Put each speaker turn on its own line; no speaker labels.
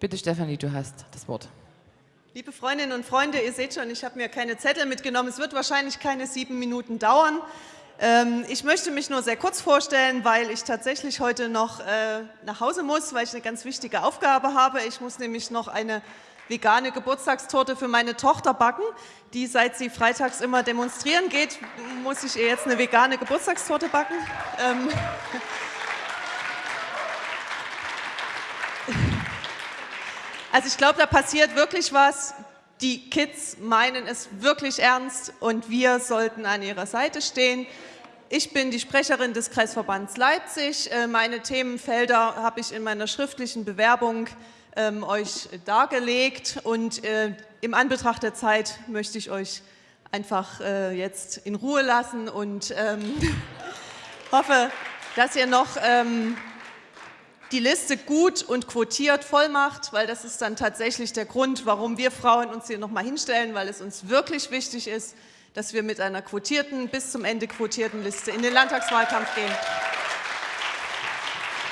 Bitte, Stefanie, du hast das Wort.
Liebe Freundinnen und Freunde, ihr seht schon, ich habe mir keine Zettel mitgenommen. Es wird wahrscheinlich keine sieben Minuten dauern. Ähm, ich möchte mich nur sehr kurz vorstellen, weil ich tatsächlich heute noch äh, nach Hause muss, weil ich eine ganz wichtige Aufgabe habe. Ich muss nämlich noch eine vegane Geburtstagstorte für meine Tochter backen. Die, seit sie freitags immer demonstrieren geht, muss ich ihr jetzt eine vegane Geburtstagstorte backen. Ähm also ich glaube, da passiert wirklich was. Die Kids meinen es wirklich ernst und wir sollten an ihrer Seite stehen. Ich bin die Sprecherin des Kreisverbands Leipzig. Äh, meine Themenfelder habe ich in meiner schriftlichen Bewerbung ähm, euch dargelegt. Und äh, im Anbetracht der Zeit möchte ich euch einfach äh, jetzt in Ruhe lassen und ähm, hoffe, dass ihr noch ähm, die Liste gut und quotiert voll macht, weil das ist dann tatsächlich der Grund, warum wir Frauen uns hier nochmal hinstellen, weil es uns wirklich wichtig ist, dass wir mit einer quotierten, bis zum Ende quotierten Liste in den Landtagswahlkampf gehen.